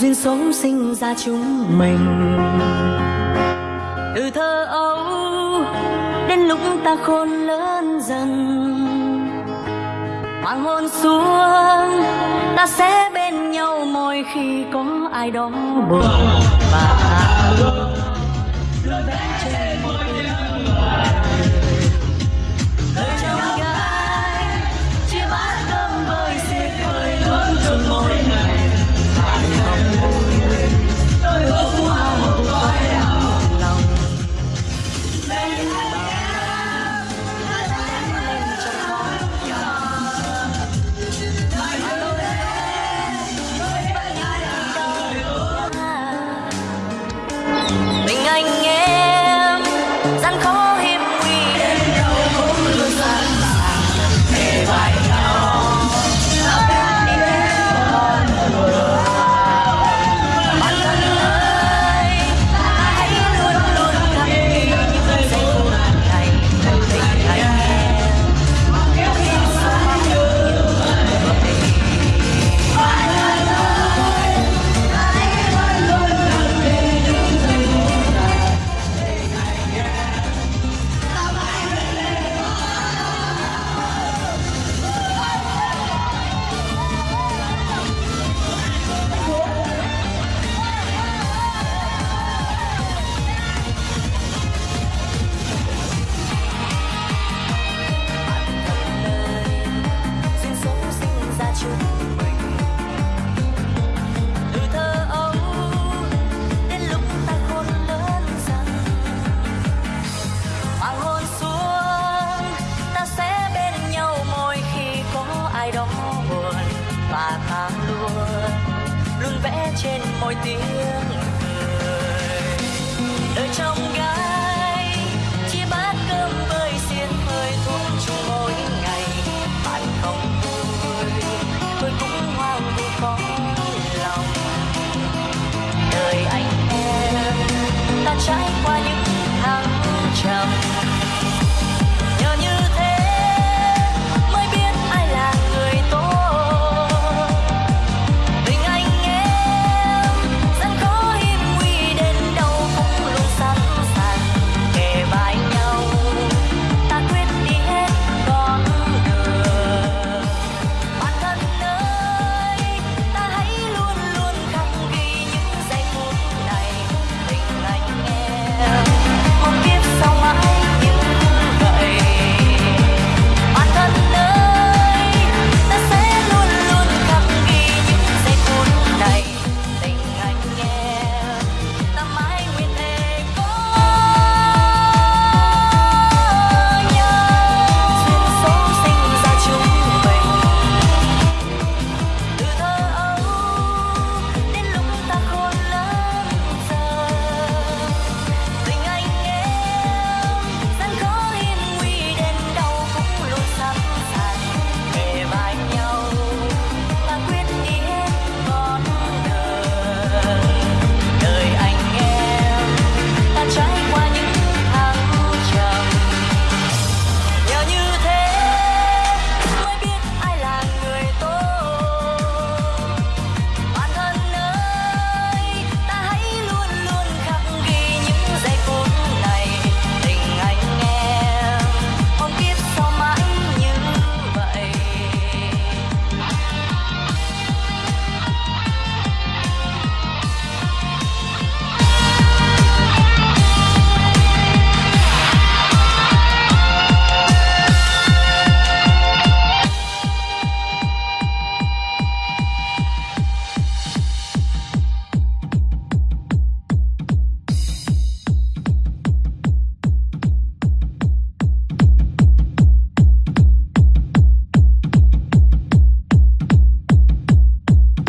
duyên số sinh ra chúng mình. Từ thơ ấu, đến lúc ta khôn lớn dần. Hoàng hôn xuống, ta sẽ bên nhau mỗi khi có ai đó buồn. Và mỗi tiếng